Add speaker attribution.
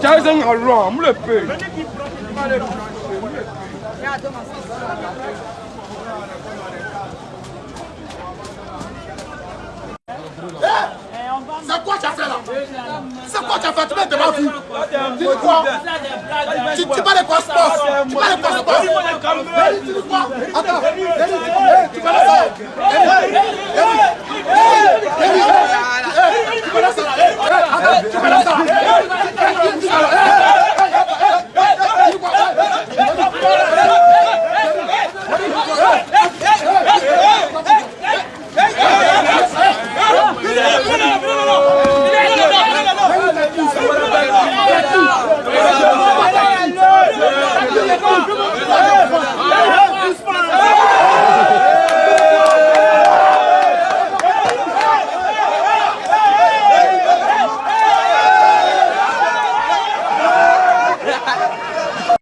Speaker 1: Jason Alon, mou le pe.
Speaker 2: C'est quoi tu as fait là? C'est quoi tu as fait? Tu m'as devant vu. Tu quoi tu, parles de quoi Attends, tu vas là ça Tu vas là ça